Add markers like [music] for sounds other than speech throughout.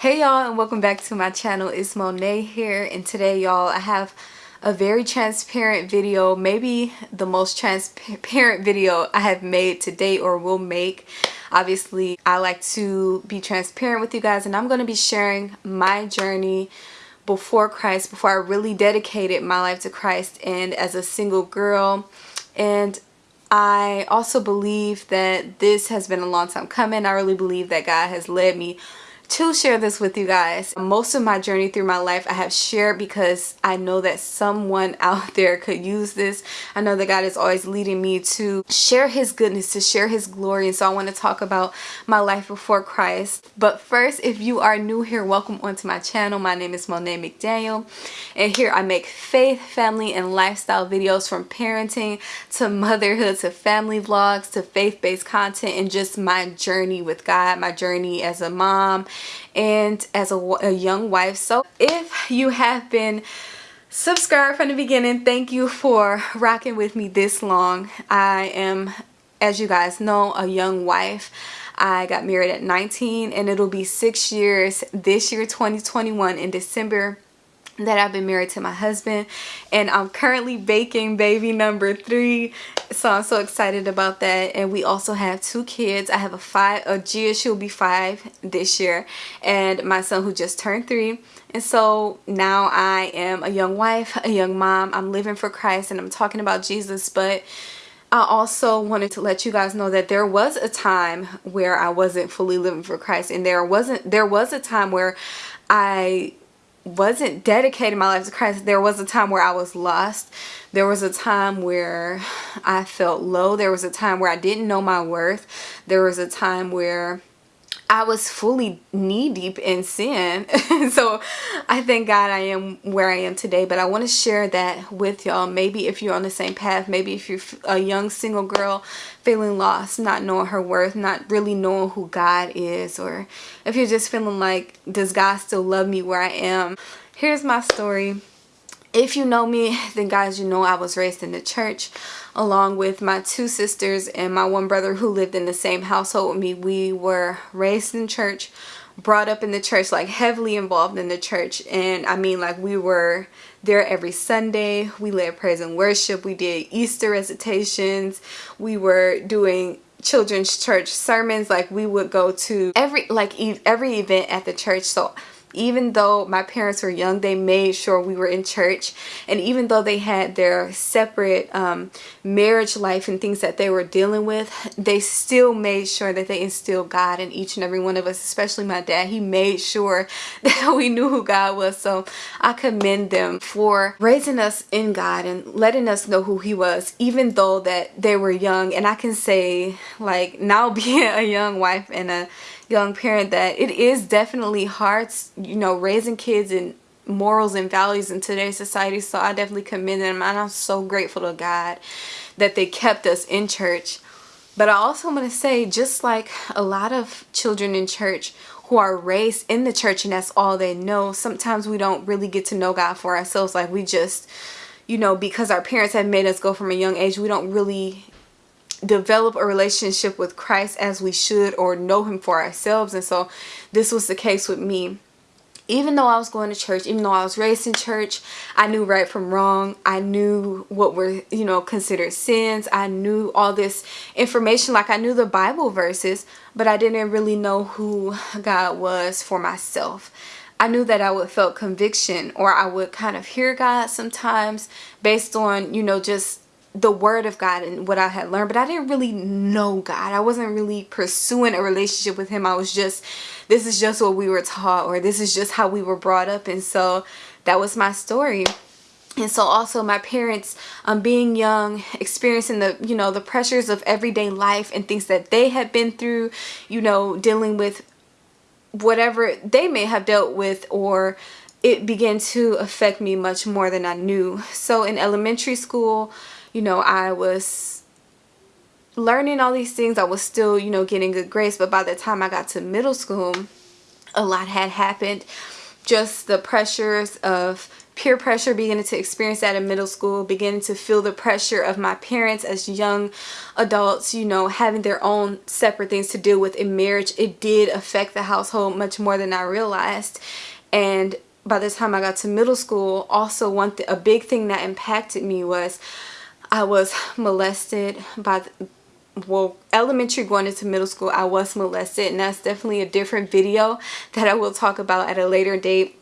Hey y'all and welcome back to my channel. It's Monet here and today y'all I have a very transparent video, maybe the most transparent video I have made to date or will make. Obviously I like to be transparent with you guys and I'm going to be sharing my journey before Christ, before I really dedicated my life to Christ and as a single girl and I also believe that this has been a long time coming. I really believe that God has led me to share this with you guys. Most of my journey through my life I have shared because I know that someone [laughs] out there could use this. I know that God is always leading me to share his goodness, to share his glory. And so I want to talk about my life before Christ. But first, if you are new here, welcome onto my channel. My name is Monet McDaniel. And here I make faith, family, and lifestyle videos from parenting to motherhood to family vlogs to faith-based content and just my journey with God, my journey as a mom and as a, a young wife. So if you have been subscribed from the beginning, thank you for rocking with me this long. I am, as you guys know, a young wife. I got married at 19 and it'll be six years this year 2021 in December that I've been married to my husband and I'm currently baking baby number three so I'm so excited about that. And we also have two kids. I have a five a Gia she'll be five this year and my son who just turned three. And so now I am a young wife a young mom. I'm living for Christ and I'm talking about Jesus but I also wanted to let you guys know that there was a time where I wasn't fully living for Christ. And there wasn't there was a time where I wasn't dedicating my life to Christ, there was a time where I was lost. There was a time where I felt low. There was a time where I didn't know my worth. There was a time where I was fully knee deep in sin. [laughs] so I thank God I am where I am today. But I want to share that with y'all. Maybe if you're on the same path, maybe if you're a young single girl feeling lost, not knowing her worth, not really knowing who God is, or if you're just feeling like, does God still love me where I am? Here's my story. If you know me, then guys, you know I was raised in the church along with my two sisters and my one brother who lived in the same household with me. We were raised in church, brought up in the church, like heavily involved in the church. And I mean like we were there every Sunday. We led praise and worship. We did Easter recitations. We were doing children's church sermons like we would go to every like every event at the church so even though my parents were young they made sure we were in church. And even though they had their separate um, marriage life and things that they were dealing with they still made sure that they instilled God in each and every one of us especially my dad. He made sure [laughs] that we knew who God was. So I commend them for raising us in God and letting us know who he was even though that they were young. And I can say like now [laughs] being a young wife and a young parent that it is definitely hard, you know, raising kids and morals and values in today's society. So I definitely commend them and I'm so grateful to God that they kept us in church. But I also want to say, just like a lot of children in church who are raised in the church and that's all they know, sometimes we don't really get to know God for ourselves. Like we just, you know, because our parents have made us go from a young age, we don't really develop a relationship with Christ as we should or know him for ourselves and so this was the case with me even though I was going to church, even though I was raised in church, I knew right from wrong. I knew what were, you know, considered sins. I knew all this information, like I knew the Bible verses, but I didn't really know who God was for myself. I knew that I would felt conviction or I would kind of hear God sometimes based on, you know, just the word of God and what I had learned, but I didn't really know God. I wasn't really pursuing a relationship with him. I was just, this is just what we were taught or this is just how we were brought up. And so that was my story. And so also my parents um, being young, experiencing the, you know, the pressures of everyday life and things that they had been through, you know, dealing with whatever they may have dealt with or it began to affect me much more than I knew. So in elementary school, you know, I was learning all these things. I was still, you know, getting good grades. But by the time I got to middle school, a lot had happened. just the pressures of peer pressure beginning to experience that in middle school beginning to feel the pressure of my parents as young adults you know having their own separate things to deal with in marriage it did affect the household much more than I realized and by the time I got to middle school also one a big thing that impacted me was I was molested by the, well elementary going into middle school I was molested and that's definitely a different video that I will talk about at a later date.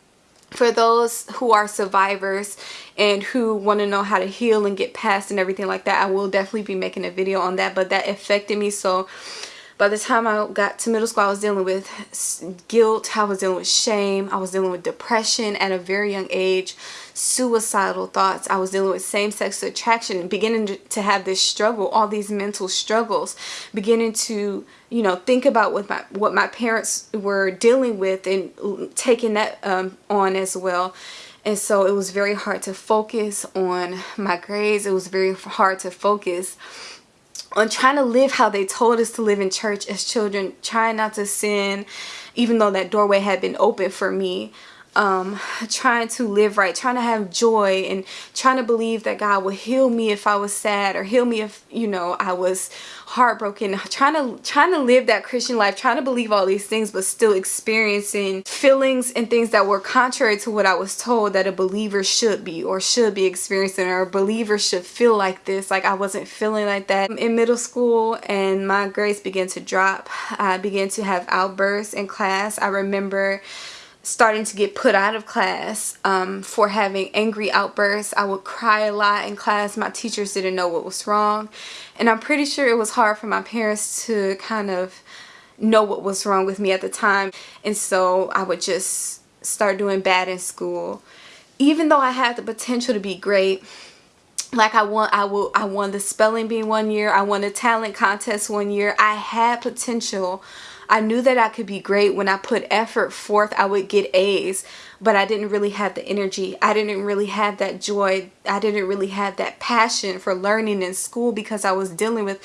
For those who are survivors and who want to know how to heal and get past and everything like that I will definitely be making a video on that but that affected me so by the time I got to middle school I was dealing with guilt I was dealing with shame I was dealing with depression at a very young age suicidal thoughts I was dealing with same-sex attraction beginning to have this struggle all these mental struggles beginning to you know think about what my what my parents were dealing with and taking that um, on as well. And so it was very hard to focus on my grades it was very hard to focus on trying to live how they told us to live in church as children trying not to sin even though that doorway had been open for me um, trying to live right, trying to have joy and trying to believe that God would heal me if I was sad or heal me if, you know, I was heartbroken, trying to, trying to live that Christian life, trying to believe all these things, but still experiencing feelings and things that were contrary to what I was told that a believer should be or should be experiencing or a believer should feel like this. Like I wasn't feeling like that in middle school and my grades began to drop. I began to have outbursts in class. I remember starting to get put out of class um, for having angry outbursts. I would cry a lot in class. My teachers didn't know what was wrong. And I'm pretty sure it was hard for my parents to kind of know what was wrong with me at the time. And so I would just start doing bad in school. Even though I had the potential to be great, like I won I will I won the spelling bee one year, I won a talent contest one year. I had potential I knew that I could be great. When I put effort forth, I would get A's, but I didn't really have the energy. I didn't really have that joy. I didn't really have that passion for learning in school because I was dealing with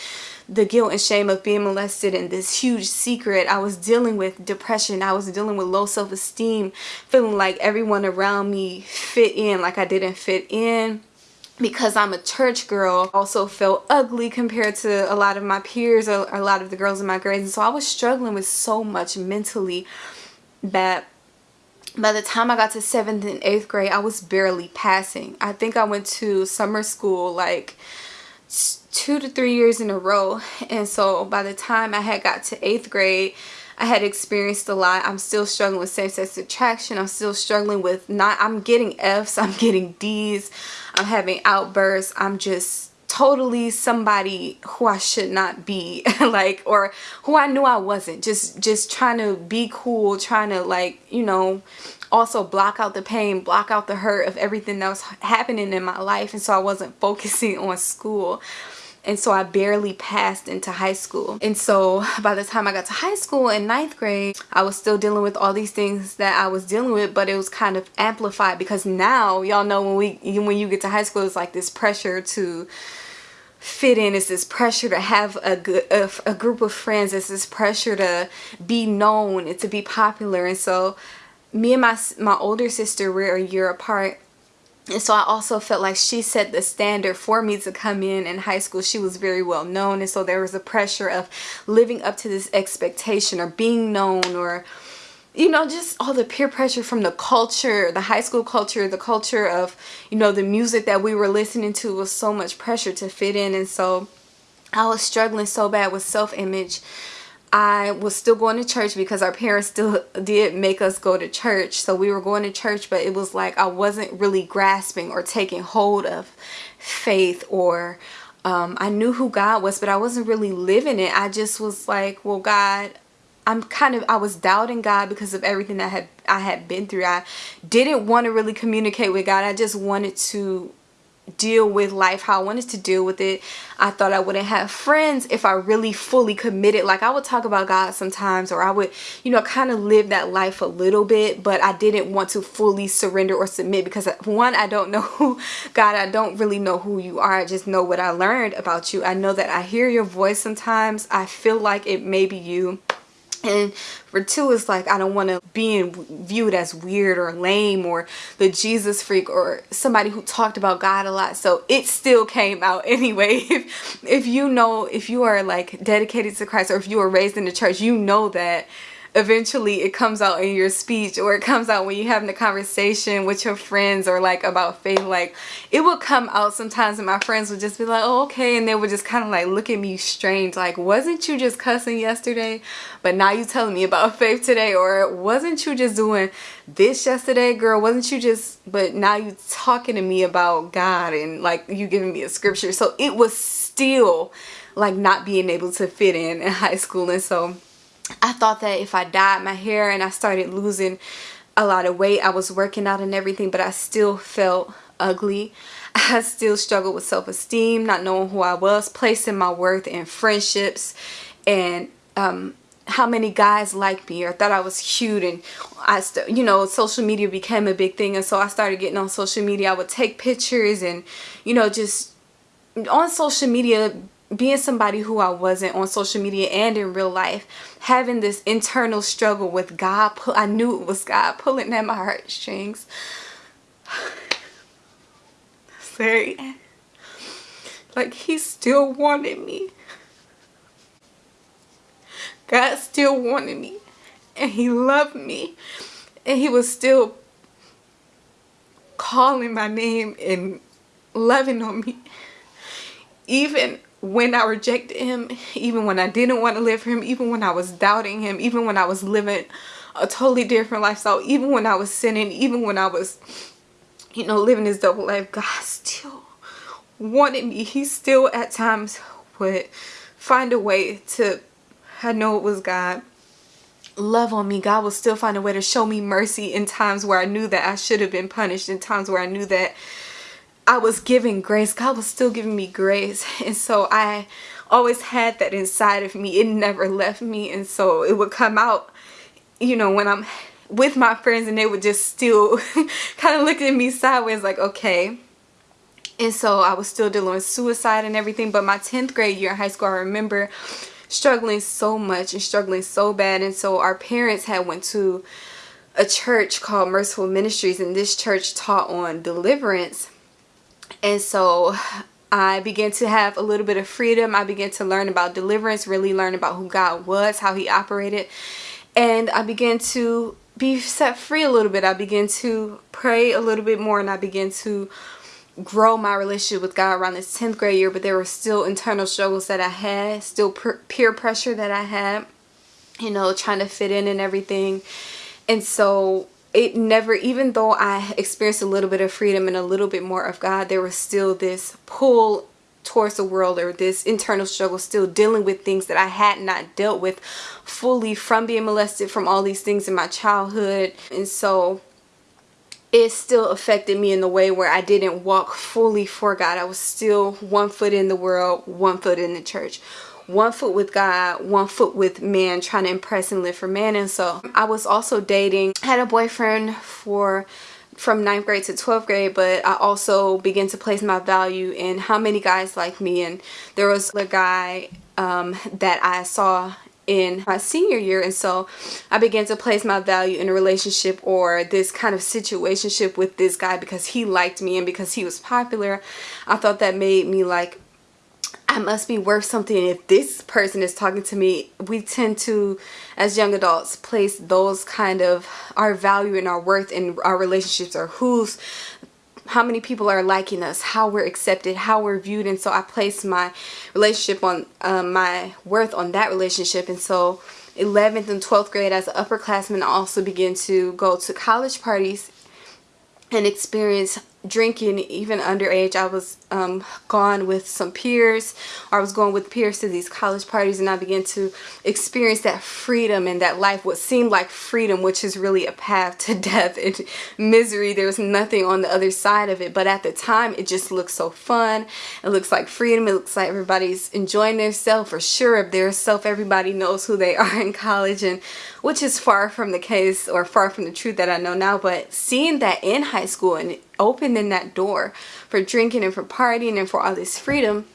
the guilt and shame of being molested and this huge secret. I was dealing with depression. I was dealing with low self-esteem, feeling like everyone around me fit in, like I didn't fit in because I'm a church girl also felt ugly compared to a lot of my peers or a lot of the girls in my grades and so I was struggling with so much mentally that by the time I got to 7th and 8th grade I was barely passing. I think I went to summer school like two to three years in a row and so by the time I had got to 8th grade I had experienced a lot. I'm still struggling with same-sex attraction. I'm still struggling with not, I'm getting F's, [laughs] I'm getting D's, I'm having outbursts. I'm just totally somebody who I should not be [laughs] like or who I knew I wasn't. Just just trying to be cool trying to like you know also block out the pain block out the hurt of everything that was happening in my life. And so I wasn't focusing [laughs] on school and so I barely passed into high school. And so [laughs] by the time I got to high school in ninth grade I was still dealing with all these things that I was dealing with but it was kind of amplified because now y'all know when we when you get to high school it's like this pressure to fit in. It's this pressure to have a good a, a group of friends. It's this pressure to be known and to be popular. And so me and my my older sister were a year apart and so I also felt like she set the standard for me to come in in high school. She was very well known. And so there was a pressure of living up to this expectation or being known or you know just all the peer pressure from the culture the high school culture the culture of you know the music that we were listening to was so much pressure to fit in. And so I was struggling so bad with self-image I was still going to church because our parents still [laughs] did make us go to church. So we were going to church, but it was like I wasn't really grasping or taking hold of faith or um, I knew who God was, but I wasn't really living it. I just was like, well, God, I'm kind of, I was doubting God because of everything I had, I had been through. I didn't want to really communicate with God. I just wanted to deal with life how I wanted to deal with it. I thought I wouldn't have friends if I really fully committed. Like I would talk about God sometimes or I would, you know, kind of live that life a little bit, but I didn't want to fully surrender or submit because uh, one, I don't [laughs] know who, God, I don't really know who you are. I just know what I learned about you. I know that I hear your voice sometimes. I feel like it may be you and for two it's like I don't want to be viewed as weird or lame or the Jesus freak or somebody who talked about God a lot. So it still came out [laughs] anyway. If if you know if you are like dedicated to Christ or if you were raised in the church you know that eventually it comes out in your speech or it comes out when you're having a conversation with your friends or like about faith like it will come out sometimes and my friends would just be like oh okay and they would just kind of like look at me strange like wasn't you just cussing yesterday but now you telling me about [laughs] faith today? Or wasn't you just doing this yesterday girl? Wasn't you just but now you talking to me about God and like you giving me a scripture? So it was still like not being able to fit in in high school and so I thought that if I dyed my hair and I started losing a lot of weight, I was working out and everything, but I still felt ugly. [laughs] I still struggled with self-esteem, not knowing who I was, placing my worth in friendships and um, how many guys liked me or thought I was cute and I you know social media became a big thing and so I started getting on social media I would take pictures and you know just on social media being somebody who I wasn't on social media and in real life, having this internal struggle with God, I knew it was God pulling at my heartstrings. [sighs] Sorry. Like he still wanted me. God still wanted me. And he loved me. And he was still calling my name and loving on me. Even when I rejected him, even when I didn't want to live for him, even when I was doubting him, even when I was living a totally different lifestyle, even when I was sinning, even when I was, you know, living this double life, God still wanted me. He still at times would find a way to, I know it was God, love on me. God will still find a way to show me mercy in times where I knew that I should have been punished, in times where I knew that I was giving grace. God was still giving me grace. [laughs] And so I always had that inside of me. It never left me. And so it would come out, you know, when I'm with my friends and they would just still [laughs] kind of look at me sideways like, okay. And so I was still dealing with suicide and everything. But my 10th grade year in high school, I remember struggling so much and struggling so bad. And so our parents had went to a church called Merciful Ministries and this church taught on deliverance and so I began to have a little bit of freedom. I began to learn about deliverance, really learn about who God was, how he operated. And I began to be set free a little bit. I began to pray a little bit more and I began to grow my relationship with God around this 10th grade year. But there were still internal struggles that I had, still peer pressure that I had, you know, trying to fit in and everything. And so it never, even though I experienced a little bit of freedom and a little bit more of God, there was still this pull towards the world or this internal struggle still dealing with things that I had not dealt with fully from being molested from all these things in my childhood. And so it still affected me in the way where I didn't walk fully for God. I was still one foot in the world one foot in the church one foot with God, one foot with man, trying to impress and live for man. And so I was also dating, had a boyfriend for from 9th grade to 12th grade but I also began to place my value in how many guys like me. And there was a guy um, that I saw in my senior year. And so I began to place my value in a relationship or this kind of situationship with this guy because he liked me and because he was popular. I thought that made me like I must be worth something. If this person is talking to me we tend to as young adults place those kind of our value and our worth in our relationships or who's how many people are liking us how we're accepted how we're viewed. And so I place my relationship on um, my worth on that relationship. And so 11th and 12th grade as an upperclassman I also began to go to college parties and experience drinking even underage. I was um, gone with some peers or I was going with peers to these college parties and I began to experience that freedom and that life what seemed like freedom which is really a path to [laughs] death and misery. There's nothing on the other side of it but at the time it just looks so fun. It looks like freedom. It looks like everybody's enjoying themselves or sure. Of their self everybody knows who they [laughs] are in college and which is far from the case or far from the truth that I know now but seeing that in high school and opening that door for drinking and for partying and for all this freedom,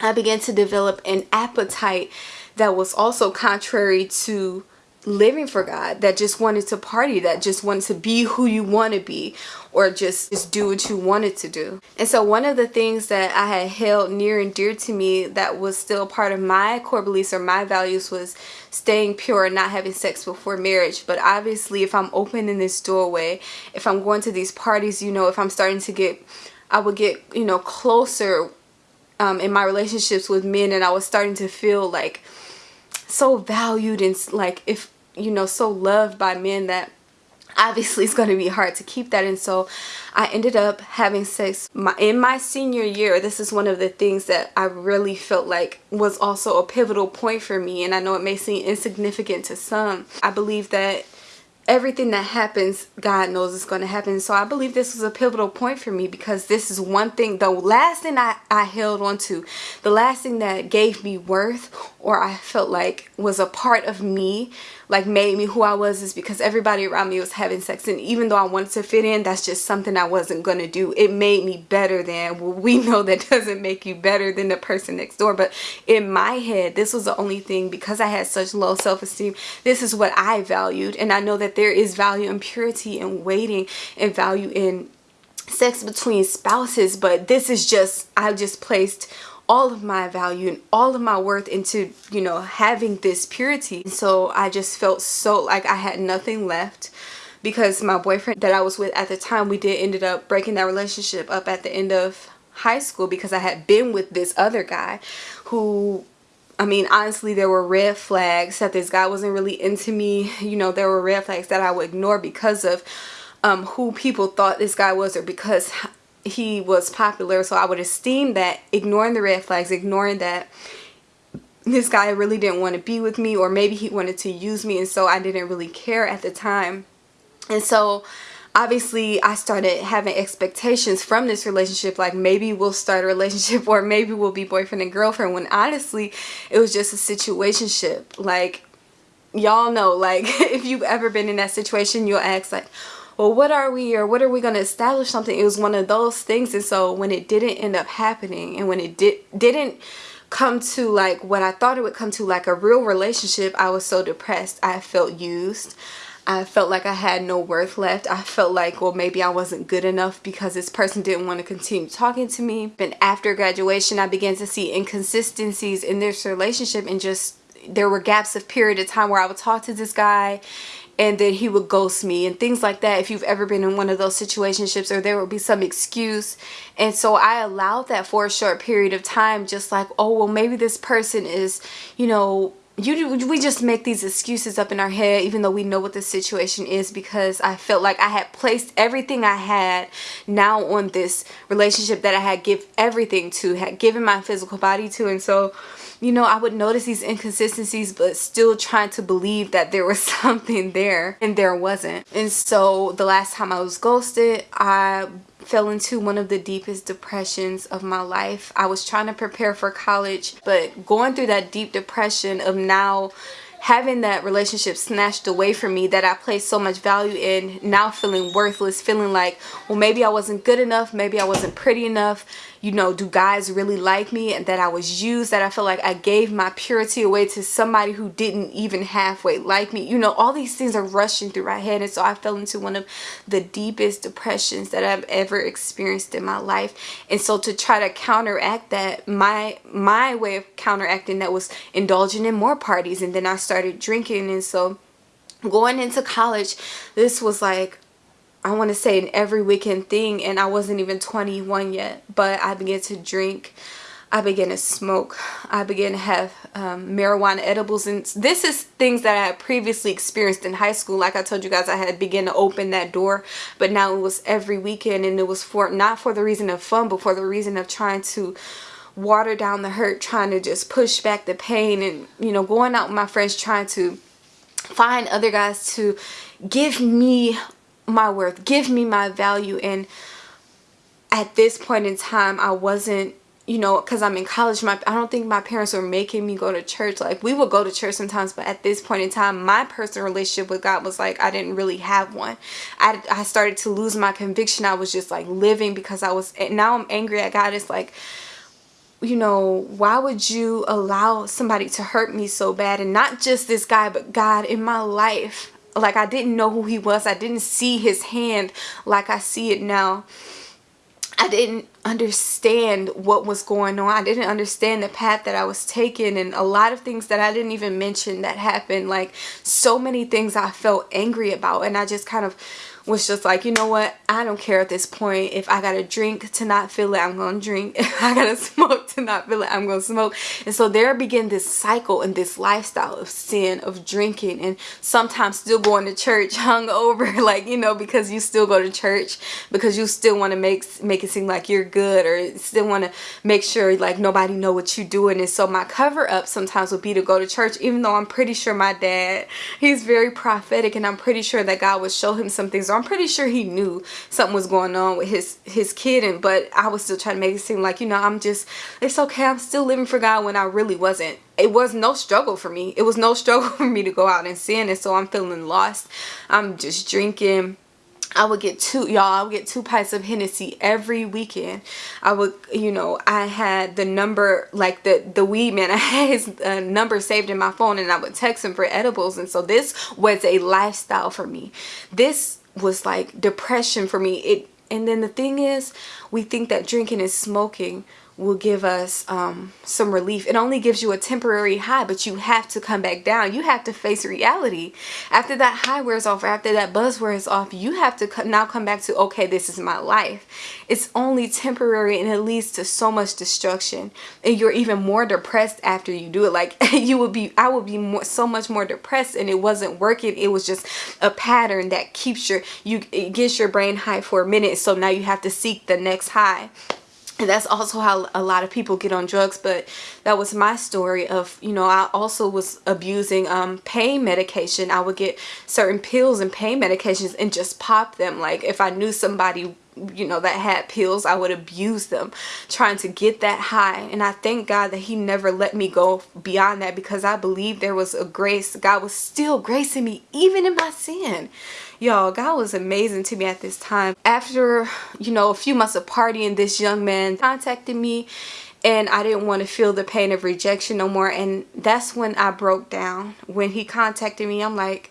I began to develop an appetite that was also contrary to living for God, that just wanted to party, that just wanted to be who you want to be or just, just do what you wanted to do. And so one of the things that I had held near and dear to me that was still part of my core beliefs or my values was staying pure and not having sex before marriage. But obviously if I'm opening this doorway, if I'm going to these parties, you know, if I'm starting to get, I would get, you know, closer um, in my relationships with men and I was starting to feel like so valued and like if you know so loved by men that obviously it's going to be hard to keep that. And so I ended up having sex my, in my senior year. This is one of the things that I really felt like was also a pivotal point for me and I know it may seem insignificant to some. I believe that everything that happens God knows is going to happen. So I believe this was a pivotal point for me because this is one thing the last thing I, I held on to the last thing that gave me worth or I felt like was a part of me like made me who I was is because everybody around me was having sex. And even though I wanted to fit in that's just something I wasn't gonna do. It made me better than well, we [laughs] know that doesn't make you better than the person next door. But in my head this was the only thing because I had such low self-esteem this is what I valued. And I know that there is value in purity and waiting and value in sex between spouses but this is just I just placed all of my value and all of my worth into you know having this purity so I just felt so like I had nothing left because my boyfriend that I was with at the time we did ended up breaking that relationship up at the end of high school because I had been with this other guy who I mean, honestly, there were red flags that this guy wasn't really into me. You know, there were red flags that I would ignore because of um, who people thought this guy was or because he was popular so I would esteem that ignoring the red flags ignoring that this guy really didn't want to be with me or maybe he wanted to use me and so I didn't really care at the time. And so obviously I started having expectations from this relationship like maybe we'll start a relationship or maybe we'll be boyfriend and girlfriend when honestly it was just a situationship. Like y'all know like [laughs] if you've ever been in that situation you'll ask like well what are we or what are we going to establish something it was one of those things and so when it didn't end up happening and when it did didn't come to like what I thought it would come to like a real relationship I was so depressed I felt used I felt like I had no worth left. I felt like, well, maybe I wasn't good enough because this person didn't want to continue talking to me. And after graduation, I began to see inconsistencies in this relationship and just there were gaps of period of time where I would talk to this guy and then he would ghost me and things like that if you've ever been in one of those situationships or there would be some excuse. And so I allowed that for a short period of time just like oh well maybe this person is you know you we just make these excuses up in our head even though we know what the situation is because I felt like I had placed everything I had now on this relationship that I had give everything to had given my physical body to. And so you know, I would notice these inconsistencies but still trying to believe that there was [laughs] something there and there wasn't. And so the last time I was ghosted, I fell into one of the deepest depressions of my life. I was trying to prepare for college, but going through that deep depression of now having that relationship snatched away from me that I placed so much value in now feeling worthless feeling like well maybe I wasn't good enough maybe I wasn't pretty enough you know, do guys really like me and that I was used, that I feel like I gave my purity away to somebody who didn't even halfway like me. You know, all these things are rushing through my head and so I fell into one of the deepest depressions that I've ever experienced in my life. And so to try to counteract that, my my way of counteracting that was indulging in more parties and then I started drinking and so going into college, this was like I want to say an every weekend thing and I wasn't even 21 yet but I began to drink. I began to smoke. I began to have um, marijuana edibles and this is things that I had previously experienced in high school. Like I told you guys I had begun to open that door but now it was every weekend and it was for not for the reason of fun but for the reason of trying to water down the hurt trying to just push back the pain and you know going out with my friends trying to find other guys to give me my worth. Give me my value. And at this point in time I wasn't you know because I'm in college my I don't think my parents were making me go to church. Like we would go to church sometimes but at this point in time my personal relationship with God was like I didn't really have one. I, I started to lose my conviction. I was just like living because I was now I'm angry at God. It's like you know, why would you allow somebody to hurt me so bad? And not just this guy, but God in my life. Like I didn't know who he was. I didn't see his hand like I see it now. I didn't understand what was going on. I didn't understand the path that I was taking and a lot of things that I didn't even mention that happened. Like so many things I felt angry about and I just kind of was just like, you know what? I don't care at this point. If I gotta drink to not feel it, I'm gonna drink. [laughs] If I gotta smoke to not feel it, I'm gonna smoke. And so there began this cycle and this lifestyle of sin, of drinking, and sometimes still going to church [laughs] hungover, [laughs] like, you know, because you still go to church, because you still want to make make it seem like you're good or still want to make sure like nobody know what you're doing. And so my cover up sometimes would be to go to church, even though I'm pretty sure my dad, he's very prophetic and I'm pretty sure that God would show him some things. I'm pretty sure he knew something was going on with his his kid and but I was still trying to make it seem like you know I'm just it's okay I'm still living for God when I really wasn't. It was no struggle for me. It was no [laughs] struggle for me to go out and sin and so I'm feeling lost. I'm just drinking. I would get two y'all I would get two pints of Hennessy every weekend. I would you know I had the number like the the weed man [laughs] I had his uh, number saved in my phone and I would text him for edibles and so this was a lifestyle for me. This was like depression for me. It and then the thing is we think that drinking and smoking will give us um, some relief. It only gives you a temporary high, but you have to come back down. You have to face reality. After that high wears off, after that buzz wears off, you have to now come back to, okay, this is my life. It's only temporary and it leads to so much destruction. And you're even more depressed after you do it. Like [laughs] you would be, I would be more, so much more depressed and it wasn't working. It was just a pattern that keeps your, you, it gets your brain high for a minute. So now you have to seek the next high and that's also how a lot of people get on drugs but that was my story of you know I also was abusing um, pain medication. I would get certain pills and pain medications and just pop them. Like if I knew somebody you know that had pills I would abuse them trying to get that high. And I thank God that he never let me go beyond that because I believe there was a grace. God was still gracing me even in my sin y'all God was amazing to me at this time. After you know a few months of partying this young man contacted me and I didn't want to feel the pain of rejection no more and that's when I broke down. When he contacted me I'm like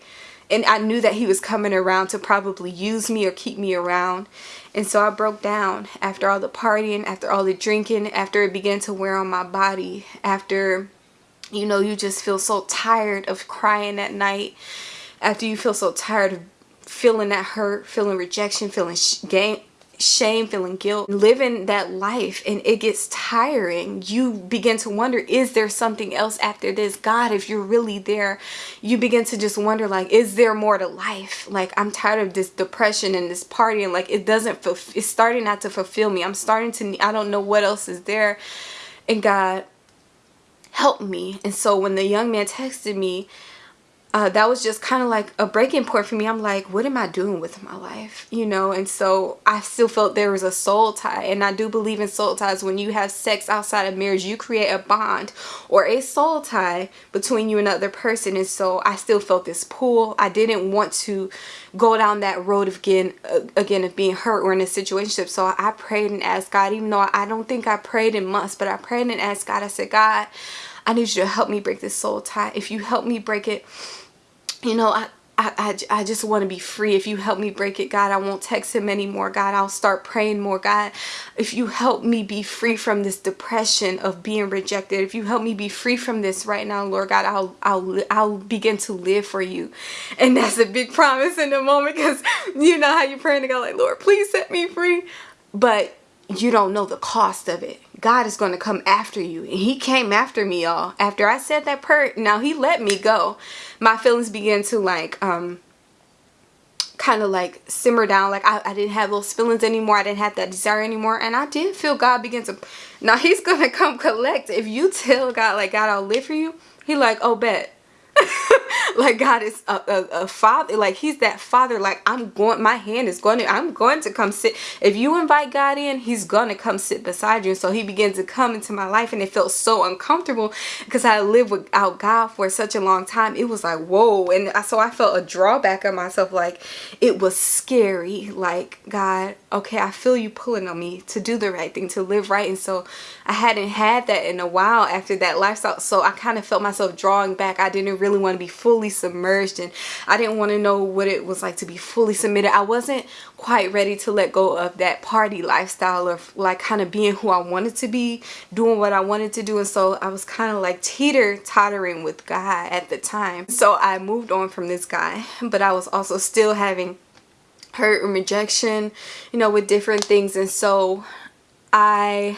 and I knew that he was coming around to probably use me or keep me around. And so I broke down after all the partying after all the drinking after it began to wear on my body after you know you just feel so tired of crying at night after you feel so tired of feeling that hurt, feeling rejection, feeling shame, feeling guilt, living that life and it gets tiring. You begin to wonder, is there something else after this? God, if you're really there, you begin to just wonder like, is there more to life? Like I'm tired of this depression and this partying. Like it doesn't, it's starting not to fulfill me. I'm starting to, I don't know what else is there. And God, help me. And so when the young man texted me, uh, that was just kind of like a breaking point for me. I'm like, what am I doing with my life? You know, and so I still felt there was a soul tie. And I do believe in soul ties. When you have sex outside of marriage, you create a bond or a soul tie between you and another person. And so I still felt this pull. I didn't want to go down that road of again, uh, again of being hurt or in a situation. So I prayed and asked God, even though I don't think I prayed in months, but I prayed and asked God, I said, God, I need you to help me break this soul tie. If you help me break it, you know, I, I, I, just want to be free. If you help me break it, God, I won't text him anymore. God, I'll start praying more. God, if you help me be free from this depression of being rejected, if you help me be free from this right now, Lord God, I'll, I'll, I'll begin to live for you. And that's a big promise in the moment because [laughs] you know how you're praying to God like, Lord, please set me free. But you don't know the cost of it. God is going to come after you. And he came after me, y'all. After I said that prayer, now he let me go. My feelings began to like, um, kind of like simmer down. Like I, I didn't have those feelings anymore. I didn't have that desire anymore. And I did feel God begin to, now he's going [laughs] to come collect. If you tell God, like, God, I'll live for you. He like, oh, bet. [laughs] [laughs] like God is a, a, a, father like he's that father like I'm going my hand is going to I'm going to come sit if you invite God in he's gonna come sit beside you. And so he began to come into my life and it felt so uncomfortable because I lived without God for such a long time. It was like whoa. And so I felt a drawback of myself like it was scary like God okay I feel you pulling on me to do the right thing to live right. And so I hadn't had that in a while after that lifestyle. So I kind of felt myself drawing back. I didn't really want to be fully submerged and I didn't want to know what it was like to be fully submitted. I wasn't quite ready to let go of that party lifestyle of like kind of being who I wanted to be doing what I wanted to do and so I was kind of like teeter tottering with God at the time. So I moved on from this guy but I was also still having hurt and rejection you know with different things and so I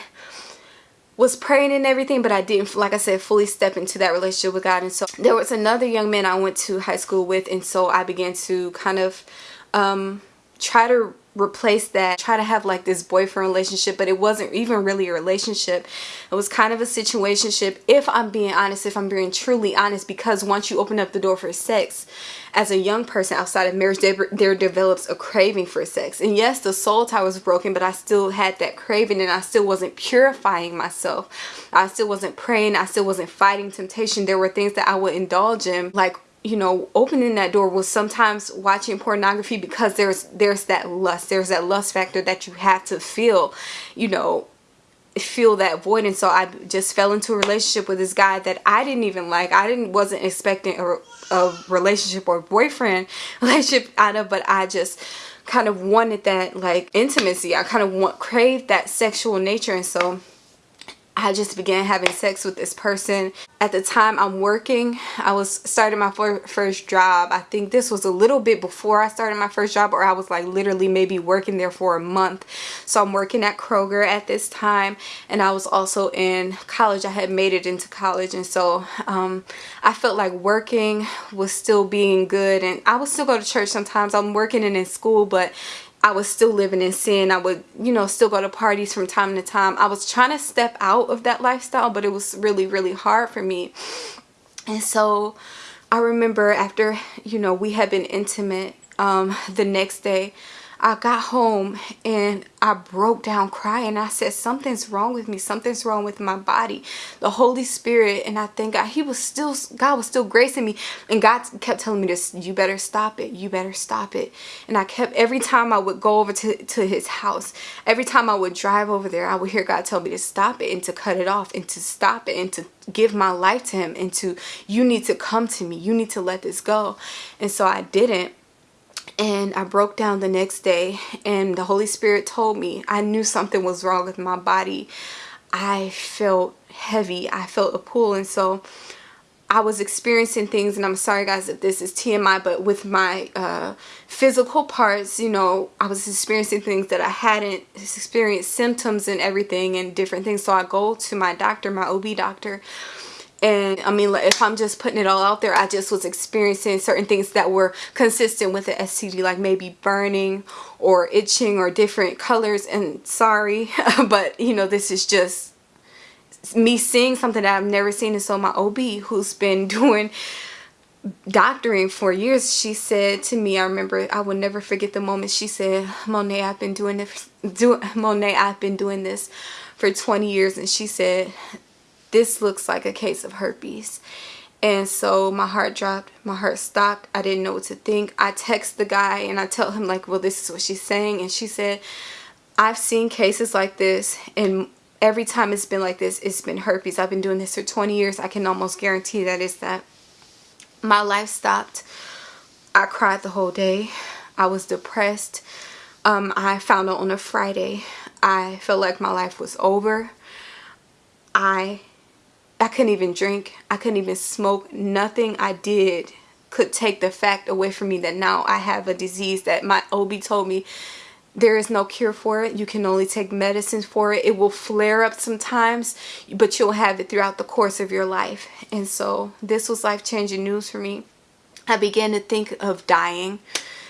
was praying and everything but I didn't like I said fully step into that relationship with God. And so there was another young man I went to high school with and so I began to kind of um, try to replace that try to have like this boyfriend relationship but it wasn't even really a relationship. It was kind of a situationship if i'm being honest if i'm being truly honest because once you open up the door for sex as a young person outside of marriage there, there develops a craving for sex. And yes the soul tie was broken but i still had that craving and i still wasn't purifying myself. I still wasn't praying. I still wasn't fighting temptation. There were things that i would indulge in like you know opening that door was sometimes watching pornography because there's there's that lust there's that lust factor that you have to feel you know feel that void. And so I just fell into a relationship with this guy that I didn't even like. I didn't wasn't expecting a, a relationship or boyfriend [laughs] relationship out of but I just kind of wanted that like intimacy. I kind of want craved that sexual nature. And so I just began having sex with this person. At the time I'm working, I was starting my first job. I think this was a little bit before I started my first job or I was like literally maybe working there for a month. So I'm working at Kroger at this time and I was also in college. I had made it into college and so um, I felt like working was still being good and I would still go to church sometimes. I'm working and in school but I was still living in sin. I would, you know, still go to parties from time to time. I was trying to step out of that lifestyle, but it was really, really hard for me. And so I remember after, you know, we had been intimate um, the next day, I got home and I broke down crying. I said, something's wrong with me. Something's wrong with my body. The Holy Spirit, and I thank God, he was still, God was still gracing me. And God kept telling me this, you better stop it. You better stop it. And I kept, every time I would go over to, to his house, every time I would drive over there, I would hear God tell me to stop it and to cut it off and to stop it and to give my life to him and to, you need to come to me. You need to let this go. And so I didn't and I broke down the next day and the Holy Spirit told me I knew something was wrong with my body. I felt heavy. I felt a pull and so I was experiencing things and I'm sorry guys if this is TMI but with my uh, physical parts you know I was experiencing things that I hadn't experienced symptoms and everything and different things so I go to my doctor my OB doctor and I mean if I'm just putting it all out there I just was experiencing certain things that were consistent with the STD like maybe burning or itching or different colors. And sorry [laughs] but you know this is just me seeing something that I've never seen. And so my OB who's been [laughs] doing doctoring for years she said to me I remember I will never forget the moment she said Monet I've been doing this [laughs] do Monet I've been doing this for 20 years. And she said this looks like a case of herpes. And so my heart dropped my heart stopped i didn't know what to think. I text the guy and i tell him like well this is what she's saying and she said i've seen cases like this and every time it's been like this it's been herpes. I've been doing this for 20 years. I can almost guarantee that it's that. My life stopped. I cried the whole day. I was depressed. Um, i found out on a friday i felt like my life was over. I I couldn't even drink. I couldn't even smoke. Nothing I did could take the fact away from me that now I have a disease that my OB told me there is no cure for it. You can only take medicines for it. It will flare up sometimes, but you'll have it throughout the course of your life. And so this was life-changing news for me. I began to think of dying.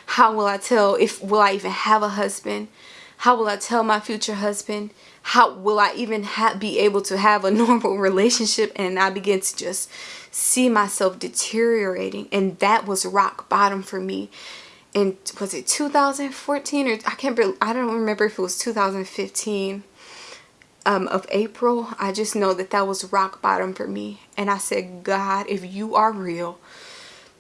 How will I tell if will I even have a husband? how will I tell my future husband? How will I even be able to have a [laughs] normal relationship? And I began to just see myself deteriorating. And that was rock bottom for me. And was it 2014 or I can't I don't remember if it was 2015 um, of April. I just know that that was rock bottom for me. And I said, God, if you are real,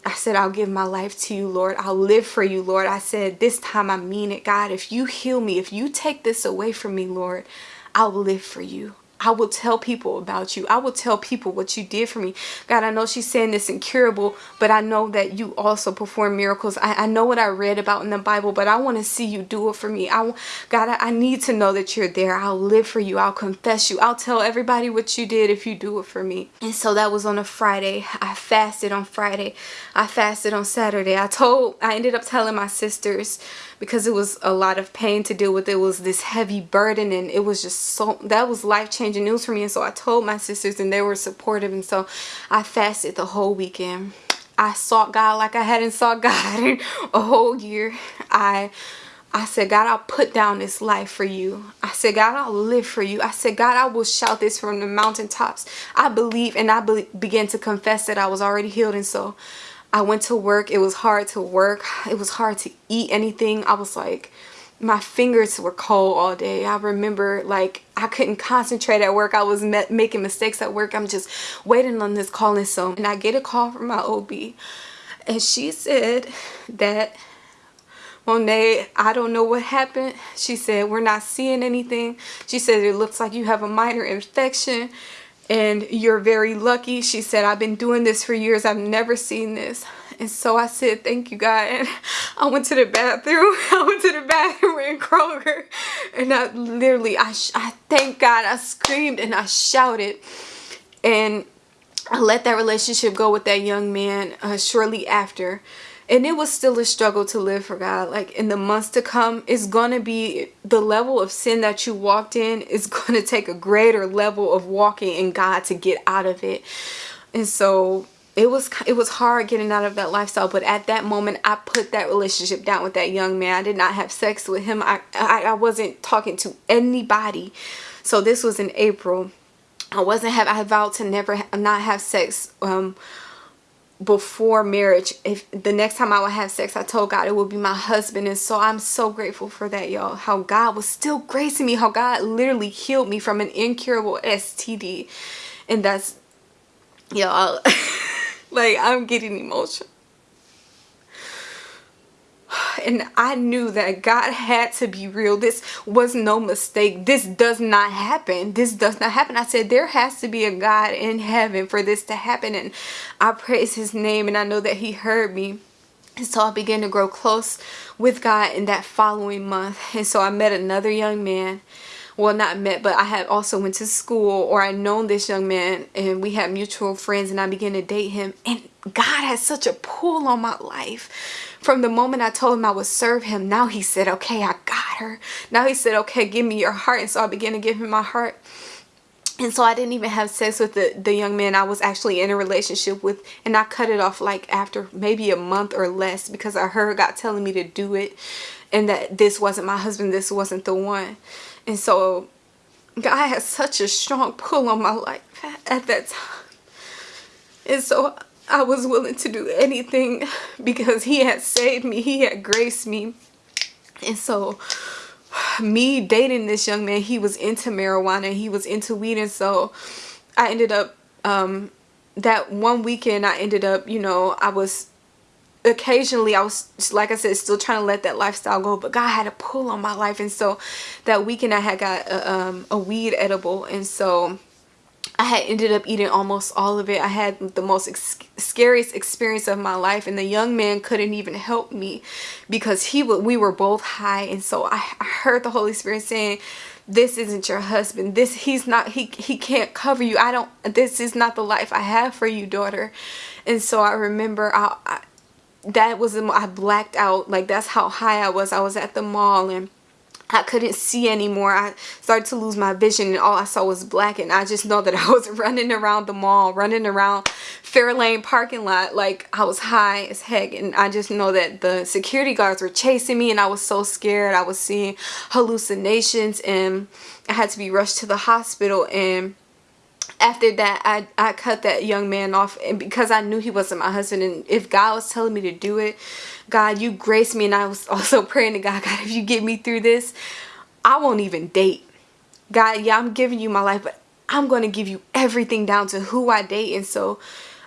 I said, I'll give my life to you, Lord. I'll live for you, Lord. I said, this time I mean it, God. If you heal me, if you take this away from me, Lord, I'll live for you. I will tell people about you. I will tell people what you did for me. God, I know she's saying this incurable, but I know that you also perform miracles. I, I know what I read about in the Bible, but I want to see you do it for me. I, God, I, I need to know that you're there. I'll live for you. I'll confess you. I'll tell everybody what you did if you do it for me. And so that was on a Friday. I fasted on Friday. I fasted on Saturday. I told, I ended up telling my sisters, because it was a lot of pain to deal with. It was this heavy burden and it was just so, that was life-changing news for me. And so I told my sisters and they were supportive. And so I fasted the whole weekend. I sought God like I hadn't sought God [laughs] in a whole year. I I said, God, I'll put down this life for you. I said, God, I'll live for you. I said, God, I will shout this from the mountaintops. I believe and I be began to confess that I was already healed. And so I went to work. It was hard to work. It was hard to eat anything. I was like, my fingers were cold all day. I remember like I couldn't concentrate at work. I was making mistakes at work. I'm just waiting on this call and so and I get a call from my OB and she said that Monet, I don't know what happened. She said, we're not seeing anything. She said, it looks like you have a minor infection and you're very lucky. She said, I've been doing this for years. I've never seen this. And so I said, thank you, God. And [laughs] I went to the bathroom. [laughs] I went to the bathroom in Kroger. And I literally, I, I thank God. I screamed and I shouted. And I let that relationship go with that young man uh, shortly after and it was still a struggle to live for God. Like in the months to come it's gonna be the level of sin that you walked in is [laughs] gonna take a greater level of walking in God to get out of it. And so it was it was hard getting out of that lifestyle but at that moment I put that relationship down with that young man. I did not have sex with him. I, I, I wasn't talking to anybody. So this was in April. I wasn't have I vowed to never not have sex um before marriage if the next time I would have sex I told God it would be my husband. And so I'm so grateful for that y'all. How God was still gracing me how God literally healed me from an incurable STD and that's y'all [laughs] like I'm getting emotional and I knew that God had to be real. This was no mistake. This does not happen. This does not happen. I said there has to be a God in heaven for this to happen and I praise his name and I know that he heard me. And so I began to grow close with God in that following month. And so I met another young man well not met but I had also went to school or I known this young man and we had mutual friends and I began to date him and God has such a pull on my life from the moment I told him I would serve him, now he said, okay, I got her. Now he said, okay, give me your heart. And so I began to give him my heart. And so I didn't even have sex with the, the young man I was actually in a relationship with. And I cut it off like after maybe a month or less because I heard God telling me to do it. And that this wasn't my husband, this wasn't the one. And so God had such a strong pull on my life at that time. And so I was willing to do anything [laughs] because he had saved me. He had graced me. And so [sighs] me dating this young man, he was into marijuana. He was into weed. And so I ended up, um, that one weekend I ended up, you know, I was occasionally I was like I said still trying to let that lifestyle go but God had a pull on my life and so that weekend I had got a, um, a weed edible and so I had ended up eating almost all of it. I had the most ex scariest experience of my life and the young man couldn't even help me because he we were both high and so I, I heard the Holy Spirit saying this isn't your husband. This he's not he he can't cover you. I don't this is not the life I have for you daughter. And so I remember I, I that was I blacked out. Like that's how high I was. I was at the mall and I couldn't see anymore. I started to lose my vision and all I saw was black and I just know that [laughs] I was running around the mall, running around Fairlane parking lot like I was high as heck and I just know that the security guards were chasing me and I was so scared. I was seeing hallucinations and I had to be rushed to the hospital and after that I, I cut that young man off and because I knew he wasn't my husband and if God was telling me to do it God you grace me and I was [laughs] also praying to God God if you get me through this I won't even date. God yeah I'm giving you my life but I'm going to give you everything down to who I date. And so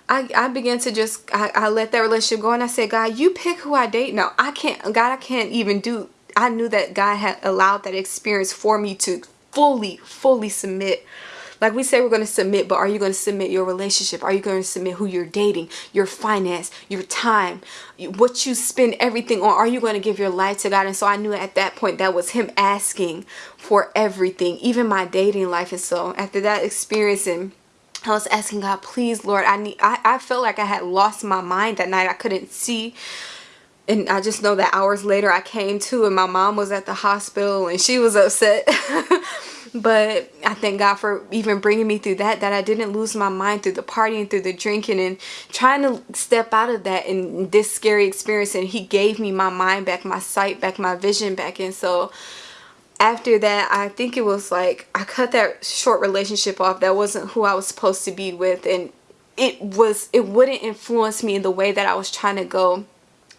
I, I began to just I, I let that relationship go and I said God you pick who I date. Now I can't God I can't even do I knew that God had allowed that experience for me to fully fully submit like we say we're going to submit, but are you going to submit your relationship? Are you going to submit who you're dating, your finance, your time, what you spend everything on? Are you going to give your life to God? And so I knew at that point that was him asking for everything, even my dating life. And so after that experience and I was asking God, please, Lord, I need, I, I felt like I had lost my mind that night. I couldn't see and I just know that hours later I came to and my mom was at the hospital and she was upset [laughs] but I thank God for even bringing me through that that I didn't lose my mind through the partying through the drinking and trying to step out of that and this scary experience. And he gave me my mind back my sight back my vision back. And so after that I think it was like I cut that short relationship off that wasn't who I was supposed to be with. And it was it wouldn't influence me in the way that I was trying to go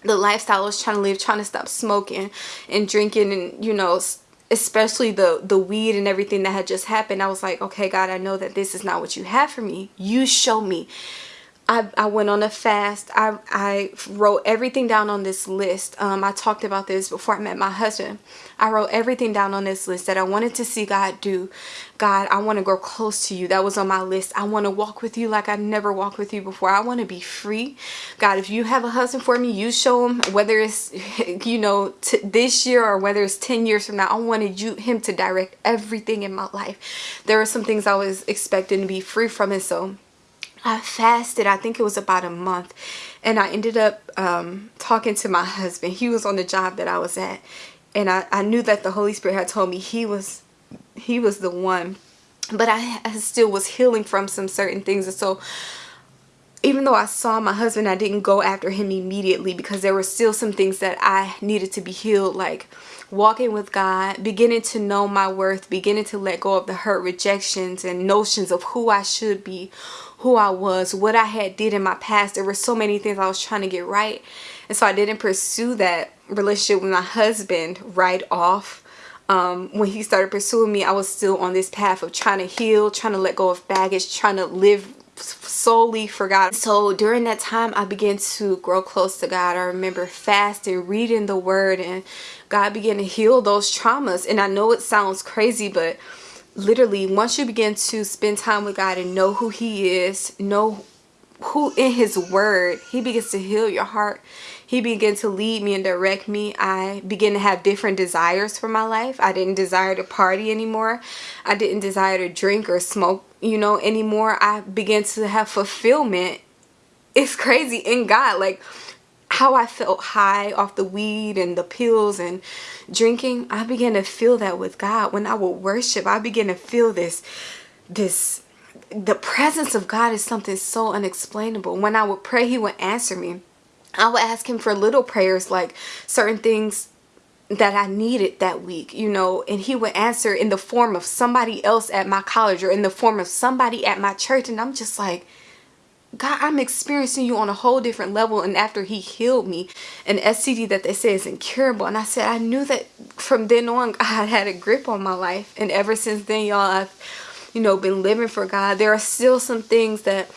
the lifestyle I was trying to live trying to stop smoking and drinking and you know especially the the weed and everything that had just happened i was like okay god i know that this is not what you have for me. You show me I, I went on a fast. I, I wrote everything down on this list. Um, I talked about this before I met my husband. I wrote everything down on this list that I wanted to see God do. God, I want to grow close to you. That was on my list. I want to walk with you like I never walked with you before. I want to be free. God, if you have a husband for me, you show him whether it's, [laughs] you know, this year or whether it's 10 years from now. I wanted you him to direct everything in my life. There were some things I was expecting to be free from and so I fasted, I think it was about a month. And I ended up um, talking to my husband. He was on the job that I was at. And I, I knew that the Holy Spirit had told me he was he was the one. But I, I still was healing from some certain things. And so even though I saw my husband, I didn't go after him immediately because there were still some things that I needed to be healed. Like walking with God, beginning to know my worth, beginning to let go of the hurt rejections and notions of who I should be, who I was, what I had did in my past. There were so many things I was trying to get right. And so I didn't pursue that relationship with my husband right off. Um, when he started pursuing me, I was still on this path of trying to heal, trying to let go of baggage, trying to live solely for God. So during that time, I began to grow close to God. I remember fasting, reading the word, and God began to heal those traumas. And I know it sounds crazy, but literally once you begin to spend time with God and know who he is, know who in his word, he begins to heal your heart. He began to lead me and direct me. I began to have different desires for my life. I didn't desire to party anymore. I didn't desire to drink or smoke, you know, anymore. I began to have fulfillment. It's crazy in God. Like how I felt high off the weed and the pills and drinking, I began to feel that with God. When I would worship, I began to feel this, this, the presence of God is something so unexplainable. When I would pray, he would answer me. I would ask him for little prayers like certain things that I needed that week, you know, and he would answer in the form of somebody else at my college or in the form of somebody at my church. And I'm just like, God, I'm experiencing you on a whole different level. And after he healed me, an STD that they say is incurable. And I said, I knew that from then on, [laughs] God had a grip on my life. And ever since then, y'all, I've, you know, been living for God. There are still some things that,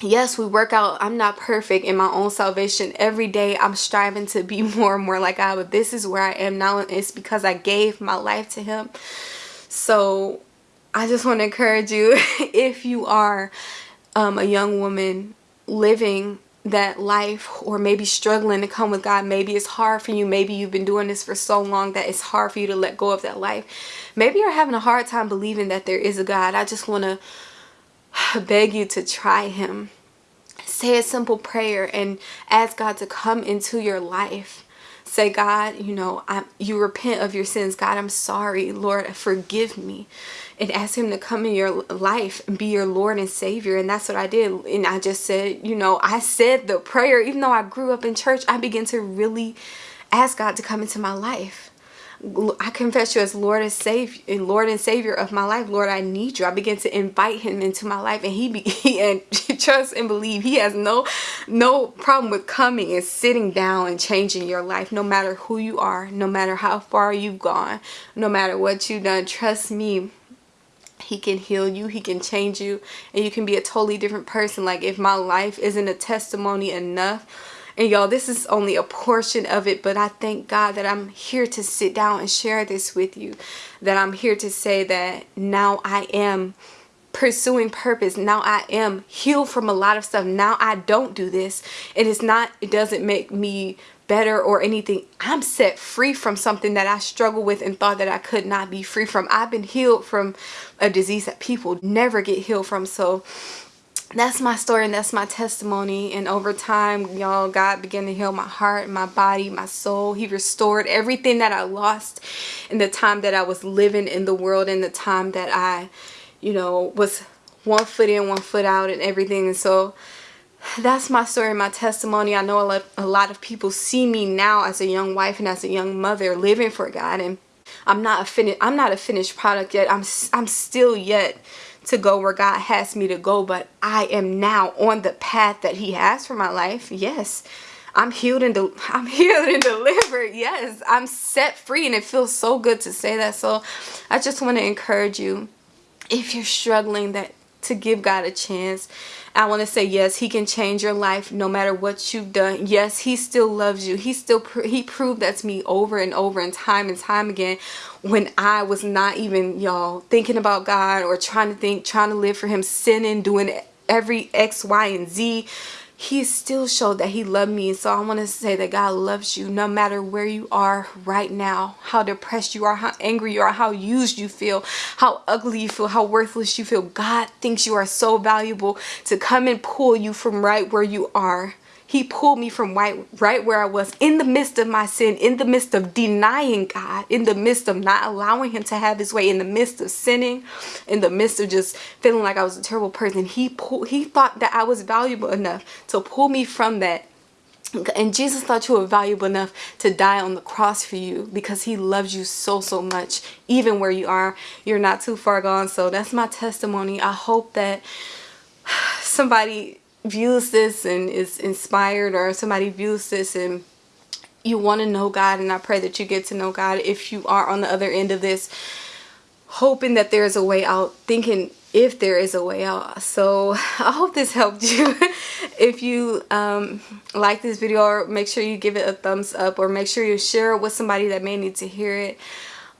yes, we work out. I'm not perfect in my own salvation. Every day, I'm striving to be [laughs] more and more like God. But this is where I am now. And it's because I gave my life to him. So I just want to encourage you, [laughs] if you are um, a young woman living that life or maybe struggling to come with God. Maybe it's hard for you. Maybe you've been doing this for so long that it's hard for you to let go of that life. Maybe you're having a hard time believing that there is a God. I just want to [sighs] beg you to try him. Say a simple prayer and ask God to come into your life say God you know I you repent of your sins God I'm sorry Lord forgive me and ask him to come in your life and be your Lord and Savior and that's what I did and I just said you know I said the prayer even though I grew up in church I began to really ask God to come into my life I confess you as Lord and Savior, and Lord and Savior of my life. Lord, I need you. I begin to invite Him into my life, and He [laughs] and [laughs] trust and believe He has no no problem with coming and sitting down and changing your life, no matter who you are, no matter how far you've gone, no matter what you've done. Trust me. He can heal you, he can change you, and you can be a totally different person. Like if my life isn't a testimony enough, and y'all, this is only a portion of it, but I thank God that I'm here to sit down and share this with you. That I'm here to say that now I am pursuing purpose. Now I am healed from a lot of stuff. Now I don't do this. and It is not, it doesn't make me better or anything. I'm set free from something that I struggled with and thought that I could not be free from. I've been healed from a disease that people never get healed from. So that's my story and that's my testimony and over time y'all god began to heal my heart my body my soul he restored everything that i lost in the time that i was living in the world in the time that i you know was one foot in one foot out and everything and so that's my story my testimony i know a lot, a lot of people see me now as a young wife and as a young mother living for god and i'm not a finished i'm not a finished product yet i'm i'm still yet to go where God has me to go, but I am now on the path that he has for my life. Yes. I'm healed and [laughs] I'm healed and delivered. Yes, I'm set free and it feels so good to say that. So I just want to encourage you if you're struggling that to give God a chance. I want to say yes, he can change your life no matter what you've done. Yes, he still loves you. He still he proved that to me over and over and time and time again when I was not even y'all thinking about God or trying to think, trying to live for him, sinning, doing every X, Y, and Z he still showed that he loved me. So i want to say that god loves you no matter where you are right now how depressed you are how angry you are how used you feel how ugly you feel how worthless you feel. God thinks you are so valuable to come and pull you from right where you are he pulled me from right, right where I was in the midst of my sin, in the midst of denying God, in the midst of not allowing him to have his way, in the midst of sinning, in the midst of just feeling like I was a terrible person. He pulled, he thought that I was valuable enough to pull me from that and Jesus thought you were valuable enough to die on the cross for you because he loves you so, so much. Even where you are, you're not too far gone. So that's my testimony. I hope that [sighs] somebody views this and is inspired or somebody views this and you want to know God and I pray that you get to know God if you are on the other end of this hoping that there is a way out thinking if there is a way out. So I hope this helped you. [laughs] If you um, like this video make sure you give it a thumbs up or make sure you share it with somebody that may need to hear it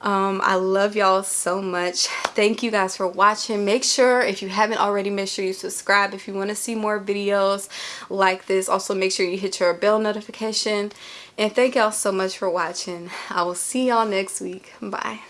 um, I love y'all so much. Thank you guys for watching. Make sure, if you haven't already, make sure you subscribe if you want to see more videos like this. Also, make sure you hit your bell notification. And thank y'all so much for watching. I will see y'all next week. Bye.